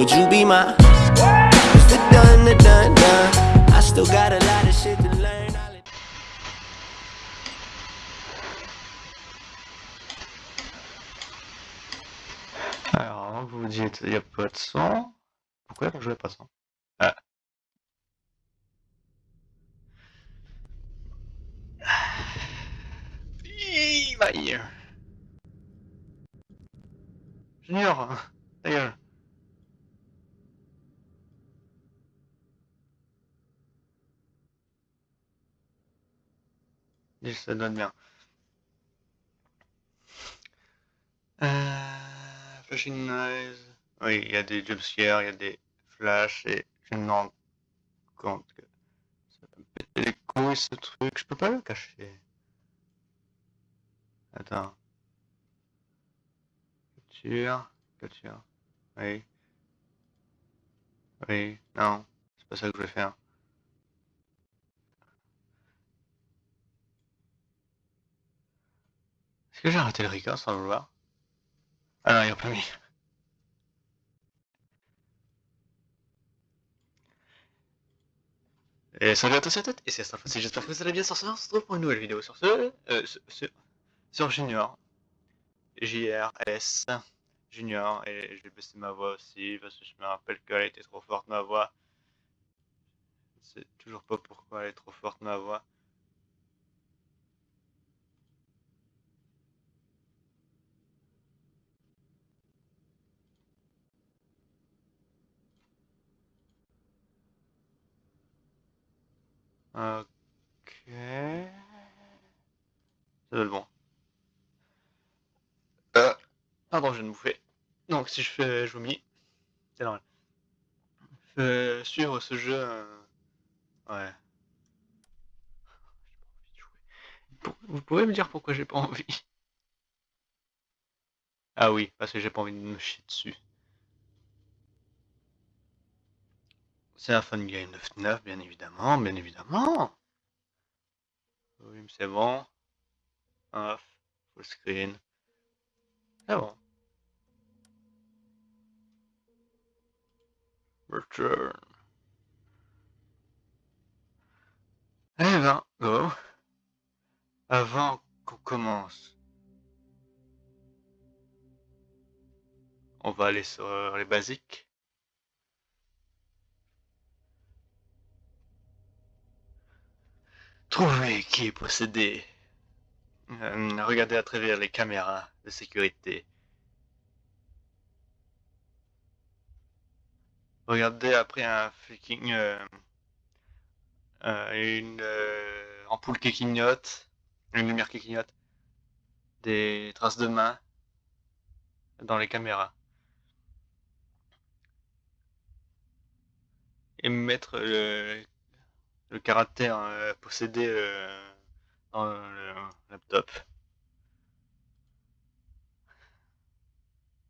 Would you be my It's the done, the done, done I still got a lot of shit to learn Alors, vous vous dites, il n'y a pas de son. Pourquoi je jouais pas de son? Ah. Bye. Junior, ta gueule. Dis, ça donne bien. Euh, flashing noise. Oui, il y a des jumpscares, il y a des flashs et je me rends compte que ça peut les couilles ce truc. Je peux pas le cacher. Attends. Capture. Capture. Oui. Oui. Non. C'est pas ça que je vais faire. Est-ce que j'ai arrêté le record sans vouloir Ah non, il a pas mis. Et salut à tous et à toutes, et c'est Starfast, j'espère que vous allez bien sur ce, on se retrouve pour une nouvelle vidéo sur ce, euh, sur, Junior, JRS, Junior, et je vais baisser ma voix aussi, parce que je me rappelle qu'elle était trop forte ma voix. Je sais toujours pas pourquoi elle est trop forte ma voix. Ok. Ça doit être bon. Euh, pardon, je viens de bouffer. Donc, si je fais, je vomis. C'est normal. Euh, suivre ce jeu. euh, Ouais. J'ai pas envie de jouer. Pour- Vous pouvez me dire pourquoi j'ai pas envie? Ah oui, parce que j'ai pas envie de me chier dessus. C'est un fun game de FNAF, bien évidemment, bien évidemment. Oui, mais c'est bon. Off, full screen. C'est bon. Return. Eh ben, go. Avant qu'on commence, on va aller sur les basiques. Trouver qui est possédé. Euh, regardez à travers les caméras de sécurité. Regardez après un fucking euh, euh, une ampoule qui clignote, une lumière qui clignote, des traces de main dans les caméras. Et mettre le, le caractère euh, possédé euh, dans le laptop.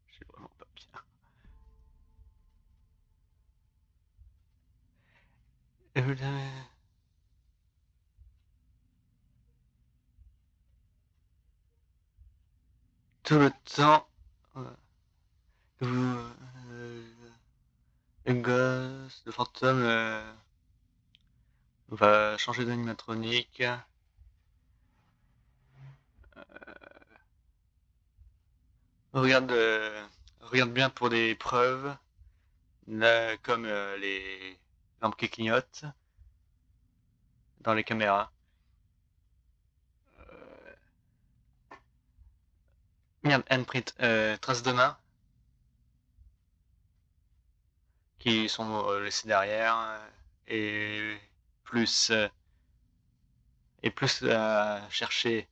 Je suis vraiment pas bien. Tout le temps, euh, vous, le gosse, le fantôme euh, va changer d'animatronique. Regarde, euh, regarde bien pour des preuves, comme euh, les lampes qui clignotent dans les caméras. Euh, Merde, handprint, euh, traces de main qui sont euh, laissées derrière euh, et plus euh, et plus à chercher.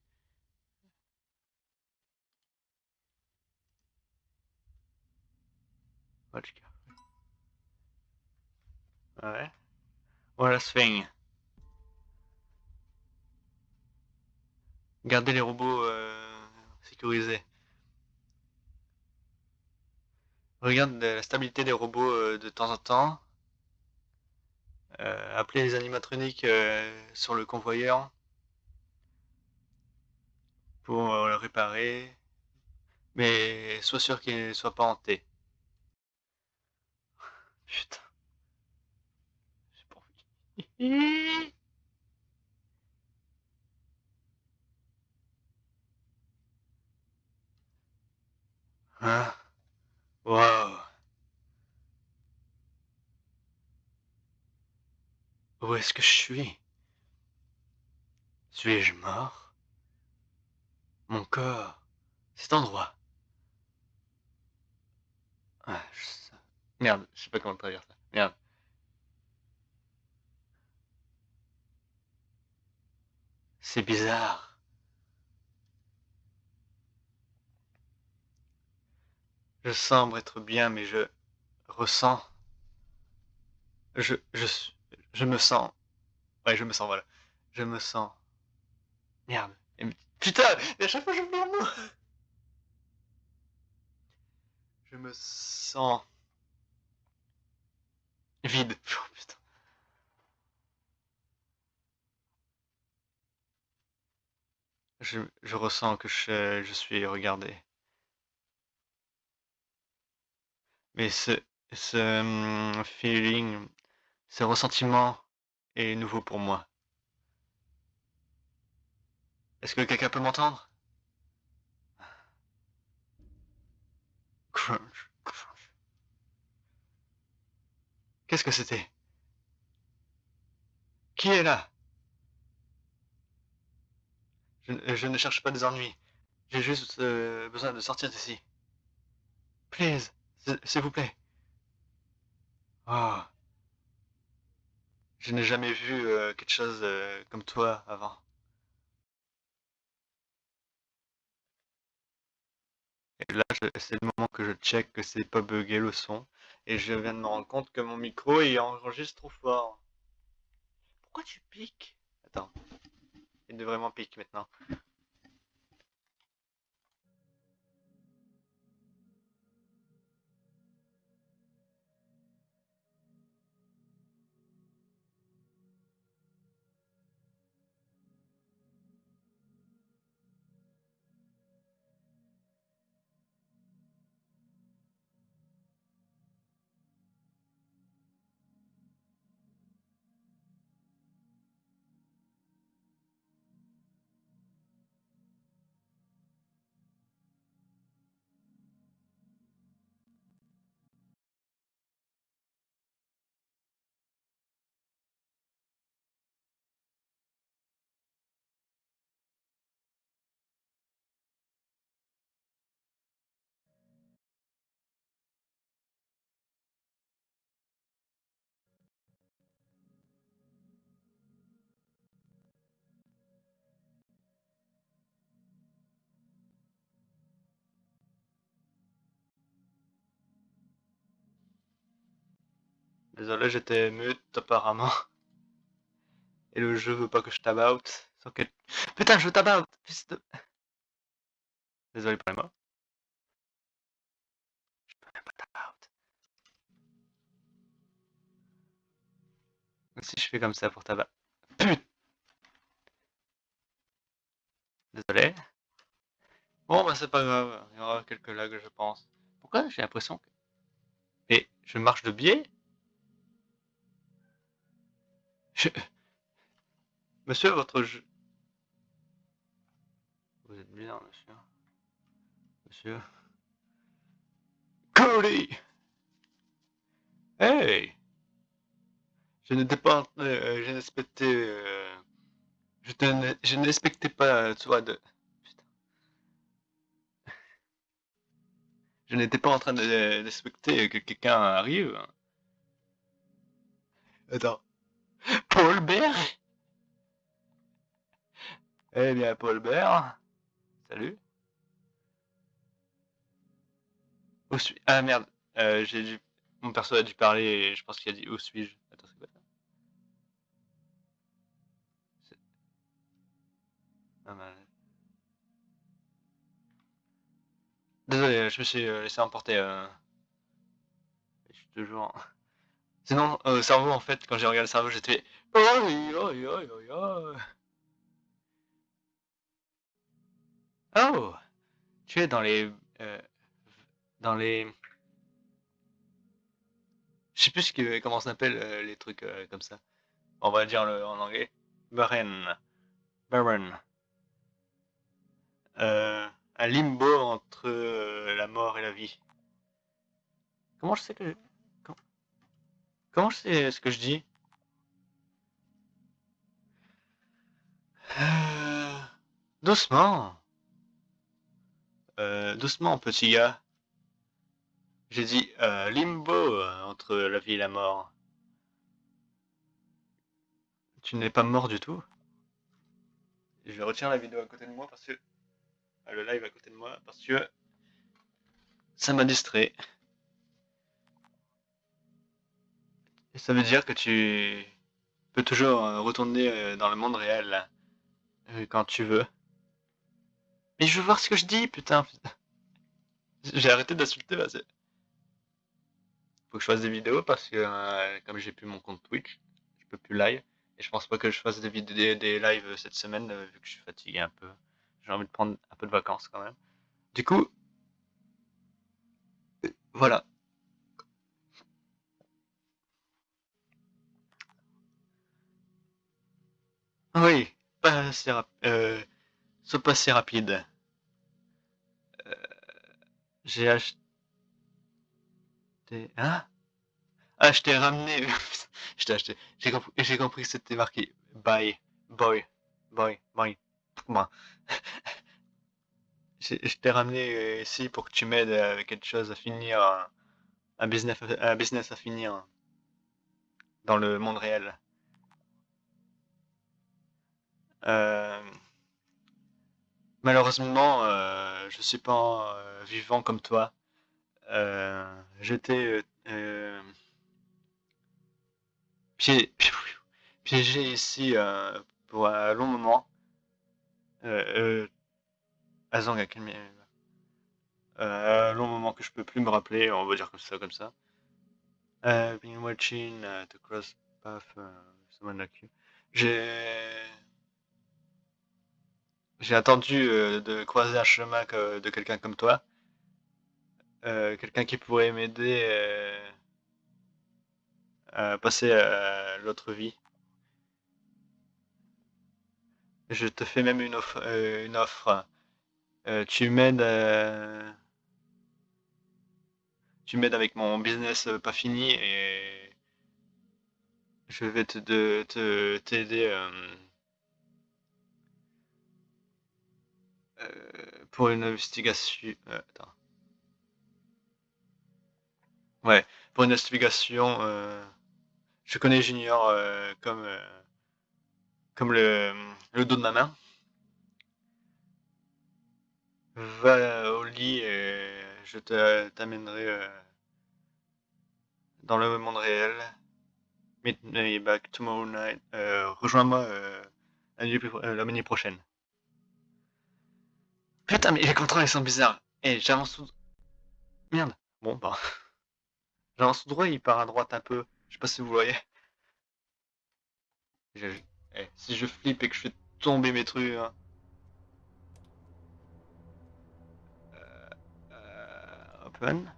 Watch carefully. Ouais. Voilà thing. Gardez les robots euh, sécurisés. Regarde la stabilité des robots euh, de temps en temps. Euh, appelez les animatroniques euh, sur le convoyeur pour euh, le réparer. Mais sois sûr qu'il ne soit pas hanté. Putain. Hein Wow. Où est-ce que je suis? Suis-je mort? Mon corps Cet endroit. Merde, je sais pas comment traduire ça. Merde. C'est bizarre. Je semble être bien, mais je ressens. Je, je, je me sens. Ouais, je me sens, voilà. Je me sens. Merde. Putain, à chaque fois je me mot. Je me sens vide. Oh, putain. Je, je, ressens que je, je suis regardé. Mais ce, ce um, feeling, ce ressentiment est nouveau pour moi. Est-ce que quelqu'un peut m'entendre? Crunch, crunch. Qu'est-ce que c'était? Qui est là? Je, ne cherche pas des ennuis. J'ai juste euh, besoin de sortir d'ici. Please, s'il vous plaît. Oh. Je n'ai jamais vu euh, quelque chose euh, comme toi avant. Et là, c'est le moment que je check que c'est pas bugué le son. Et je viens de me rendre compte que mon micro il enregistre trop fort. Pourquoi tu piques? Attends. Il devrait vraiment piquer maintenant. Désolé, j'étais mute apparemment. Et le jeu veut pas que je tabout. Sans que... Putain, je tabout de... Désolé pour les mots. Je peux même pas tabout. Si je fais comme ça pour tabac. Putain Désolé. Bon, bah c'est pas grave. Il y aura quelques lags, je pense. Pourquoi j'ai l'impression que... Et je marche de biais? Monsieur, votre jeu... Vous êtes bien, monsieur. Monsieur. Cody Hey Je n'étais pas... Euh, je n'expectais... Euh, je, je n'expectais pas, toi, de... Putain. Je n'étais pas en train d'expecter que quelqu'un arrive. Attends. Paul Bert Eh bien, Paul Bert. Salut. Où suis Ah merde, euh, j'ai dû... Mon perso a dû parler et je pense qu'il a dit où suis-je? Attends, c'est quoi ça? Ah, Désolé, je me suis euh, laissé emporter. Euh... Je suis toujours... Sinon, au cerveau, en fait, quand j'ai regardé le cerveau, j'étais... Oh Tu es dans les... Euh, dans les... Je sais plus que, comment ça s'appelle euh, les trucs euh, comme ça. On va dire le, en anglais. Baron. Euh, un limbo entre euh, la mort et la vie. Comment je sais que... Comment, sais ce que je dis Euh, Doucement. Euh, doucement, petit gars. J'ai dit euh, limbo entre la vie et la mort. Tu n'es pas mort du tout. Je retiens la vidéo à côté de moi parce que. le live à côté de moi parce que. Ça m'a distrait. Ça veut dire que tu peux toujours euh, retourner euh, dans le monde réel euh, quand tu veux. Mais je veux voir ce que je dis, putain. J'ai arrêté d'insulter. Faut que je fasse des vidéos parce que comme j'ai plus mon compte Twitch, je peux plus live. Et je pense pas que je fasse des des, lives cette semaine vu que je suis fatigué un peu. J'ai envie de prendre un peu de vacances quand même. Du coup, voilà. Oui, pas assez euh, pas assez rapide. Euh, j'ai acheté. Hein? Ah, je t'ai ramené. je t'ai acheté. J'ai compris, compris que c'était marqué Bye, boy, boy, boy. Moi. Je t'ai ramené ici pour que tu m'aides avec quelque chose à finir, un business, un business à finir dans le monde réel. Malheureusement, euh, je suis pas euh, vivant comme toi. Euh, j'étais euh, euh, pié- piégé ici euh, pour un long moment. Euh, euh. Euh, long moment que je peux plus me rappeler, on va dire comme ça, comme ça. Been watching the cross path, someone like you. J'ai j'ai attendu euh, de croiser un chemin de quelqu'un comme toi, euh, quelqu'un qui pourrait m'aider euh, à passer à l'autre vie. Je te fais même une offre. une offre. Tu m'aides. tu m'aides avec mon business pas fini et je vais te de- te pour une investigation. euh, attends. Ouais, pour une investigation. euh, je connais Junior euh, comme euh, comme le, dos de ma main. Va au lit et je t'amènerai euh, dans le monde réel. Meet me back tomorrow night. Euh, Rejoins-moi euh, euh, la nuit prochaine. Putain, mais les contrôles ils sont bizarres. Et j'avance tout. Merde. Bon, bah. J'avance tout droit, il part à droite un peu. Je sais pas si vous voyez. Eh, si je flippe et que je fais tomber mes trucs. hein. Euh, open.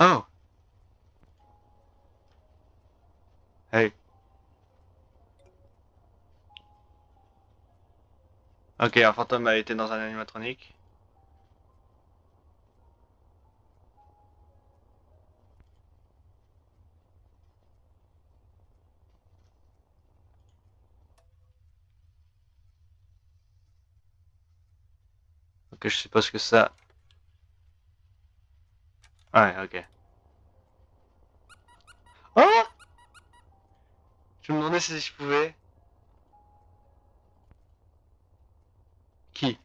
Oh. Hey. Ok, un fantôme a été dans un animatronique. Ok, je sais pas ce que ça. Ouais, ok. Oh Je me demandais si je pouvais. Qui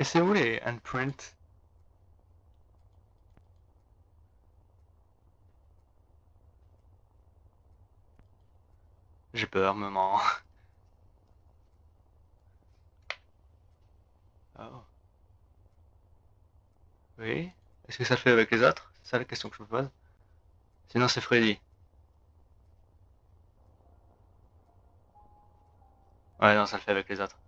Et c'est où les handprints? J'ai peur, maman. Oh. Oui Est-ce que ça le fait avec les autres? C'est ça la question que je me pose. Sinon, c'est Freddy. Ouais, non, ça le fait avec les autres.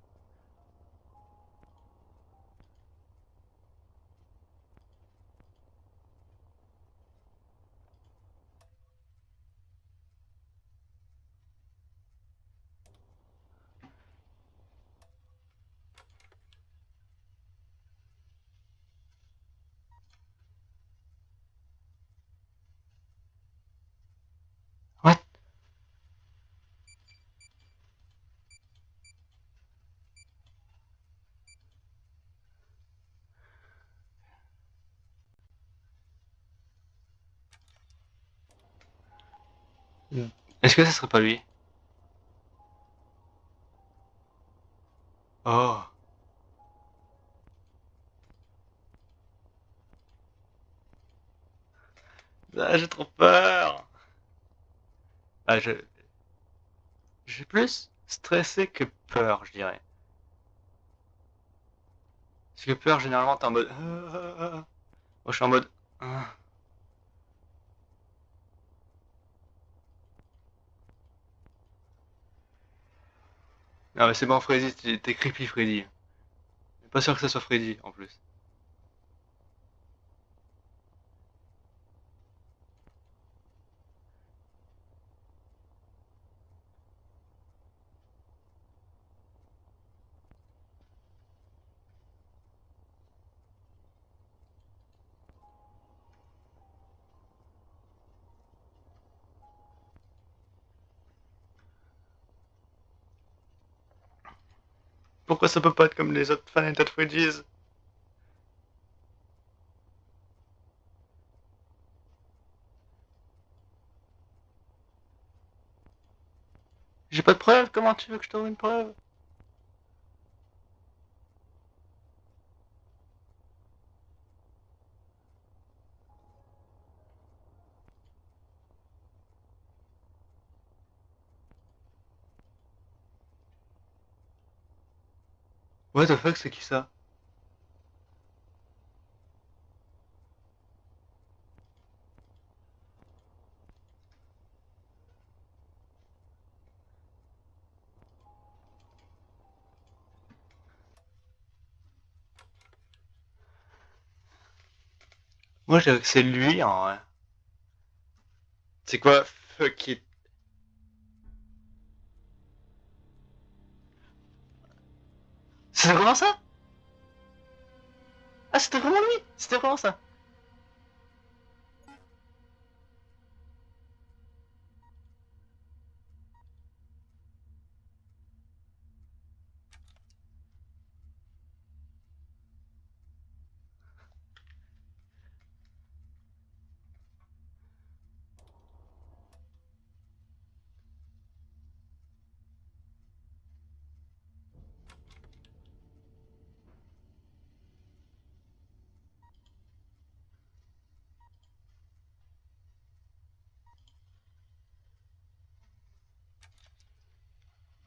Est-ce que ça serait pas lui? Oh Ah, j'ai trop peur. Ah, je... J'ai plus stressé que peur, je dirais. Parce que peur, généralement, t'es en mode... Moi, je suis en mode... Ah. Mais c'est bon Freddy, t'es creepy Freddy. Pas sûr que ça soit Freddy en plus. Pourquoi ça peut pas être comme les autres Final Freddy's J'ai pas de preuve, comment tu veux que je trouve une preuve? What the fuck, c'est qui ça? Moi je dirais que c'est lui en vrai. C'est quoi Fuck it? C'est vraiment ça? Ah c'était vraiment lui? C'était vraiment ça?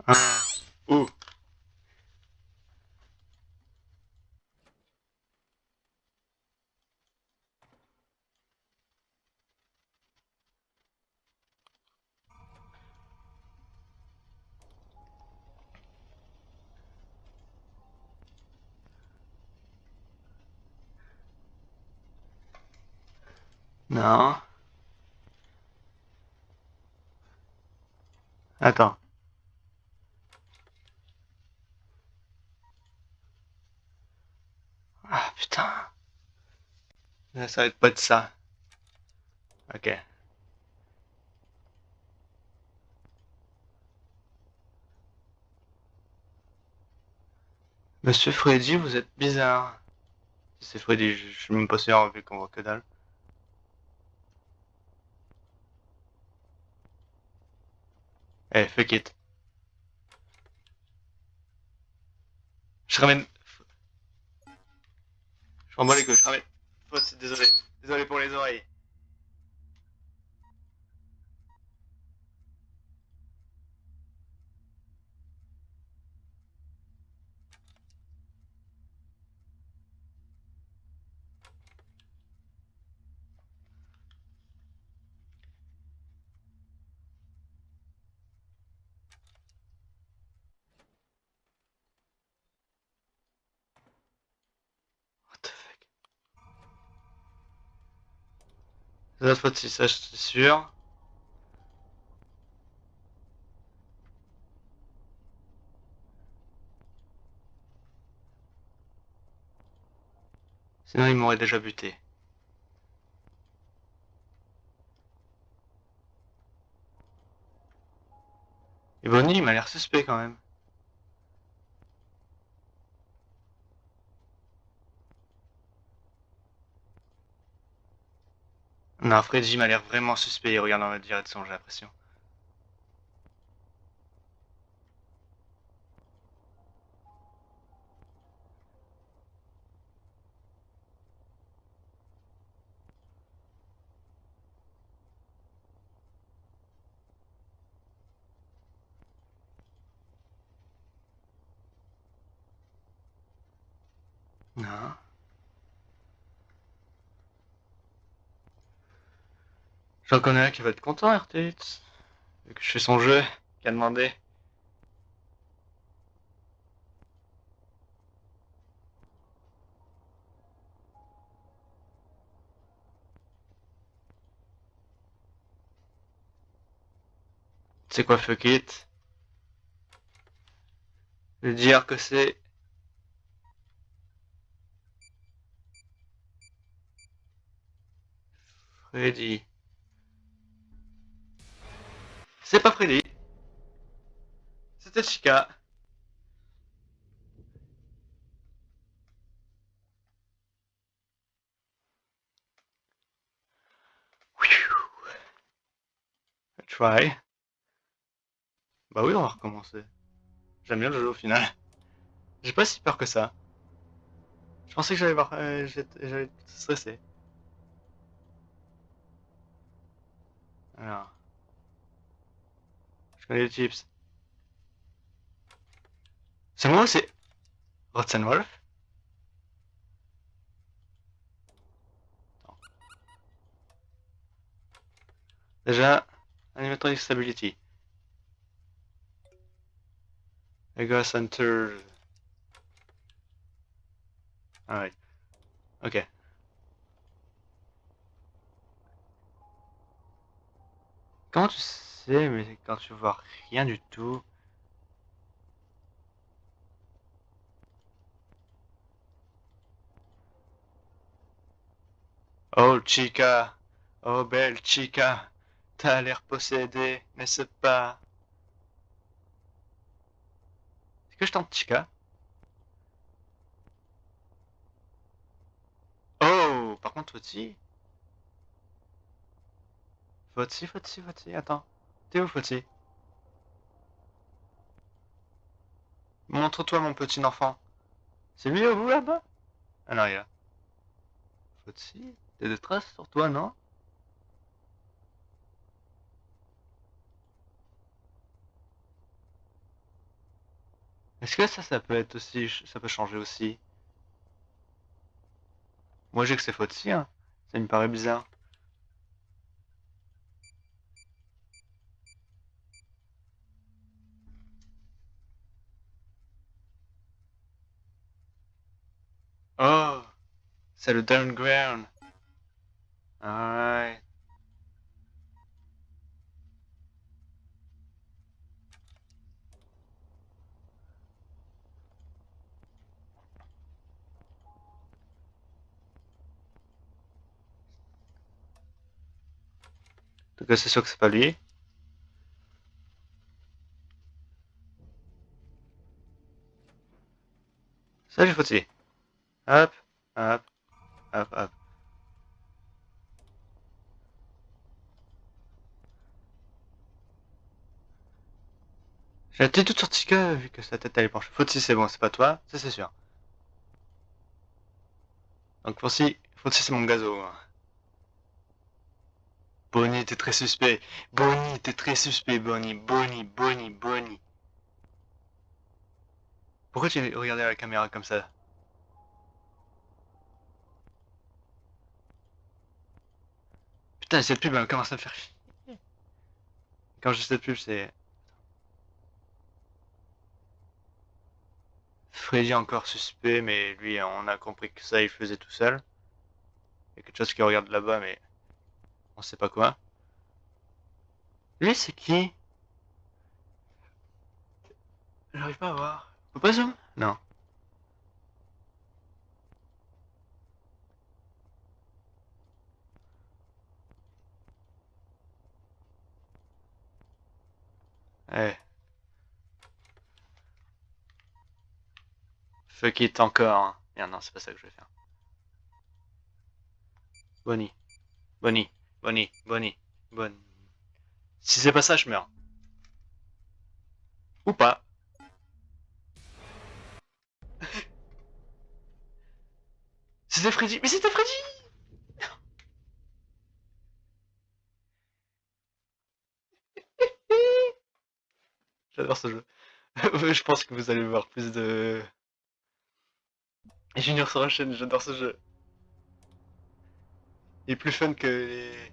Ah. Ouh. Non. Attends. Ah putain. Ça va être pas de ça. Ok. Monsieur Freddy, vous êtes bizarre. C'est Freddy, je, suis même pas sûr vu qu'on voit que dalle. Eh, fuck it. Je ramène. Je m'en bats les couilles, je ramène. Oh, désolé. Désolé pour les oreilles. C'est notre faute si ça, c'est sûr. Sinon, il m'aurait déjà buté. Et Bonnie, il m'a l'air suspect quand même. Non, Freddy m'a l'air vraiment suspect. Il regarde dans la direction, j'ai l'impression. Non. J'en connais un qui va être content, RTX. Vu que je fais son jeu, qui a demandé. C'est quoi fuck it? Je vais dire que c'est Freddy. C'est pas Freddy. C'était Chica. Try. Bah oui, on va recommencer. J'aime bien le jeu au final. J'ai pas si peur que ça. Je pensais que j'allais voir, euh, j'allais stressé. Alors. Les chips. C'est moi ou c'est Rotzenwolf Déjà, Animatronic Stability. Ego Center. Alright. Ok. Comment tu mais quand tu vois rien du tout. Oh chica, oh belle chica, t'as l'air possédée, n'est-ce pas Est-ce que je tente chica? Oh, par contre, aussi. Foti, Foti, Foti, attends. Où, Foti Montre-toi, mon petit enfant. C'est lui au bout, là-bas? Ah il est là. Foti T'as des traces sur toi, non? Est-ce que ça, ça peut être aussi... Ça peut changer aussi? Moi, j'ai que c'est Foti, hein. Ça me paraît bizarre. Oh, c'est le downground. Alright. En tout cas, c'est sûr que c'est pas lui. Salut Fauti. Hop, hop, hop, hop. J'ai tête toute sortie que vu que sa tête elle est penchée. Fauti c'est bon, c'est pas toi, ça c'est sûr. Donc Fauti, Fauti c'est mon gazo. Bonnie, t'es très suspect. Bonnie, t'es très suspect, Bonnie. Bonnie, Bonnie, Bonnie. Pourquoi tu regardais la caméra comme ça? Putain, cette pub elle commence à me faire chier. Quand j'ai cette pub, c'est. Freddy encore suspect, mais lui, on a compris que ça, il faisait tout seul. Il y a quelque chose qui regarde là-bas, mais. On sait pas quoi. Lui, c'est qui? J'arrive pas à voir. Faut pas zoom? Non. Eh. Fuck it encore. Hein. Merde, non, c'est pas ça que je vais faire. Bonnie. Bonnie. Bonnie. Bonnie. Bonnie. Si c'est pas ça, je meurs. Ou pas. C'était Freddy. Mais c'était Freddy J'adore ce jeu. je pense que vous allez voir plus de... Junior sur la chaîne, j'adore ce jeu. Il est plus fun que les...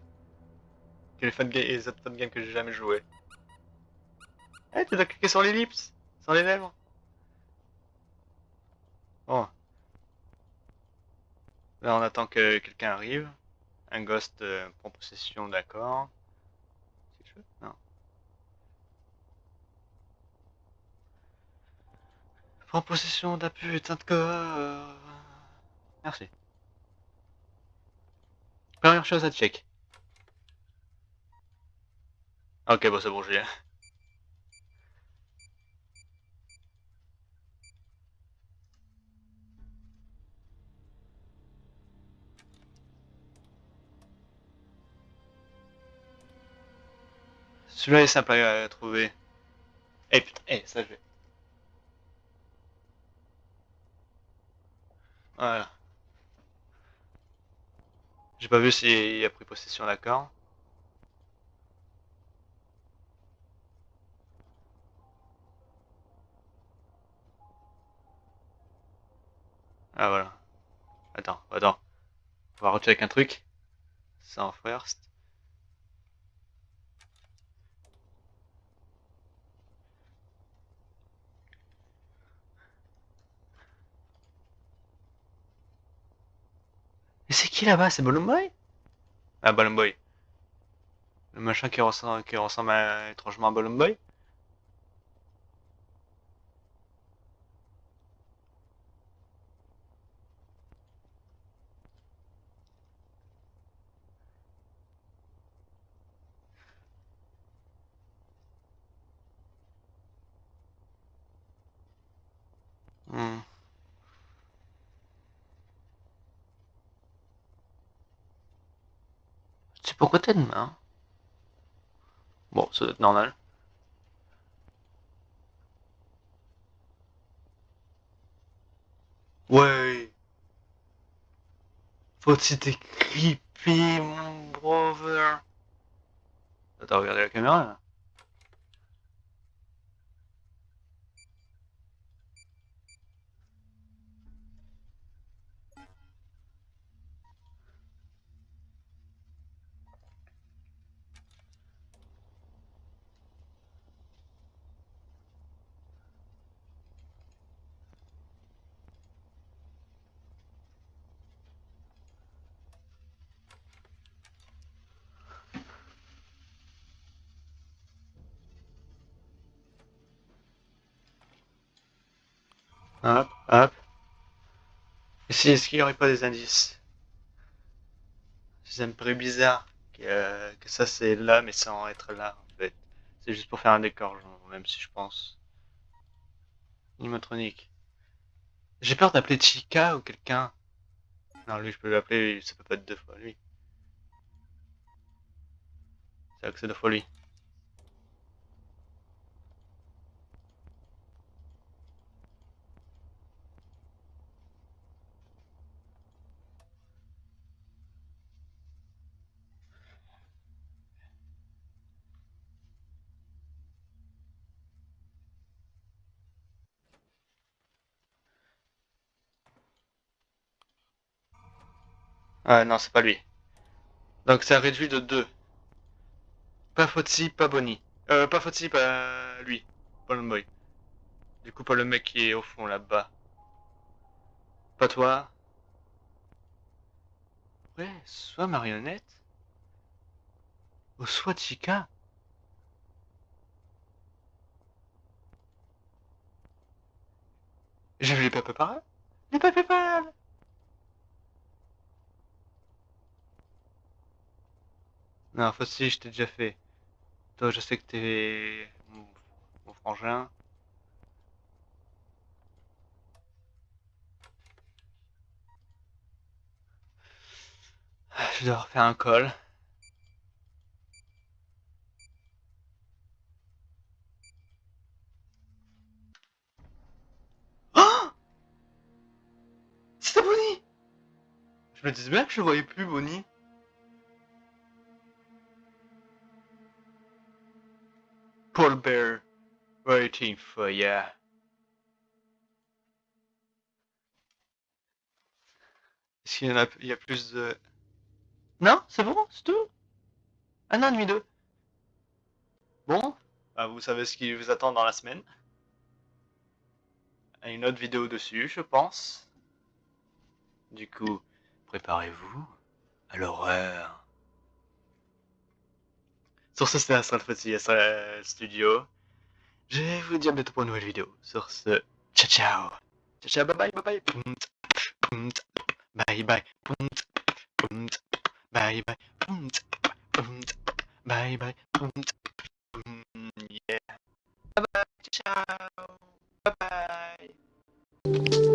que les, fun les autres fun games que j'ai jamais joué. Eh, tu dois cliquer sur l'ellipse Sur les lèvres Bon. Là, on attend que quelqu'un arrive. Un ghost euh, prend possession, d'accord. Non. Prends possession d'un putain de corps. Merci. Première chose à check. Ok, bon, c'est bon, j'ai. Celui-là est simple à trouver. Eh putain, eh, ça je vais. Voilà. J'ai pas vu s'il a pris possession d'accord. Ah voilà. Attends, attends. On va recheck un truc. En first. Mais c'est qui là-bas? C'est Balloon Boy Ah, Balloon Boy. Le machin qui ressemble, étrangement à Balloon Boy hmm. Pourquoi t'as une main? Bon, ça doit être normal. Ouais. Faut-il t'es creepy, mon brother. Attends, regardez la caméra là. Hop, hop. Ici, est-ce qu'il n'y aurait pas des indices? C'est un peu bizarre que, que ça c'est là, mais sans être là, en fait. C'est juste pour faire un décor, genre, même si je pense. Animatronique. J'ai peur d'appeler Chica ou quelqu'un. Non, lui, je peux l'appeler, ça peut pas être deux fois lui. C'est vrai que c'est deux fois lui. Ah non, c'est pas lui. Donc ça réduit de 2. Pas Fotsi, pas Bonnie. Euh, pas Fotsi, pas lui. Pas le boy. Du coup, pas le mec qui est au fond là-bas. Pas toi. Ouais, soit marionnette. Au Swachika J'ai vu les papes Les papes Non, Fossi, je t'ai déjà fait. Toi, je sais que t'es mon, mon frangin. Je dois refaire un col. Oh C'était Bonnie Je me disais bien que je voyais plus Bonnie. Paul Bear, waiting for ya. Est-ce qu'il y en a, il y a plus de... Non, c'est bon, c'est tout? Un an et deux. Bon, bah, vous savez ce qui vous attend dans la semaine. Une autre vidéo dessus, je pense. Du coup, préparez-vous à l'horreur. Sur ce, c'était Astral euh, Studio. Je vais vous dire bientôt pour une nouvelle vidéo. Sur ce, ciao ciao. Ciao ciao, bye bye, bye bye. Bye bye. Bye bye. Bye bye. Yeah. Bye bye. Ciao. Bye bye.